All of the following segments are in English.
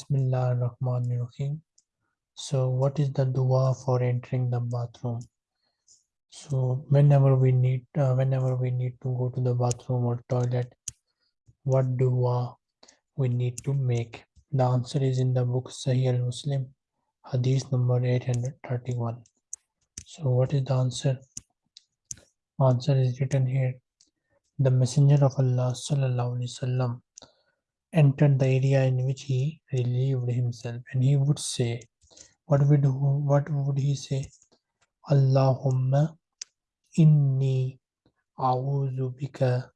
Bismillah ar-Rahman ar-Rahim. So what is the dua for entering the bathroom? So whenever we need uh, whenever we need to go to the bathroom or toilet, what dua we need to make? The answer is in the book Sahih al-Muslim, hadith number 831. So what is the answer? Answer is written here. The Messenger of Allah sallallahu alaihi wasallam entered the area in which he relieved himself and he would say what would what would he say? Allahumma inni a'udhu bika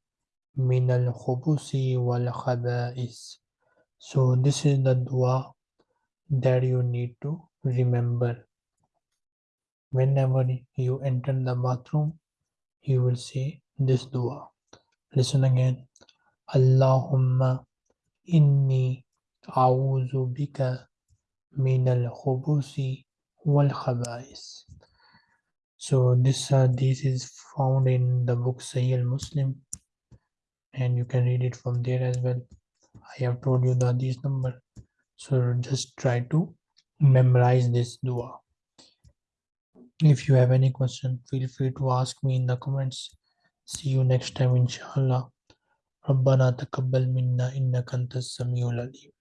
min al-khubusi wal khaba'is. So this is the dua that you need to remember. Whenever you enter the bathroom you will say this dua. Listen again. Allahumma إني أعوذ بك من الخبث والخبائث so this uh, this is found in the book Sahih al-Muslim and you can read it from there as well I have told you the this number so just try to memorize this dua if you have any question feel free to ask me in the comments see you next time inshallah ربنا تقبل منا إنك أنت السميع العليم.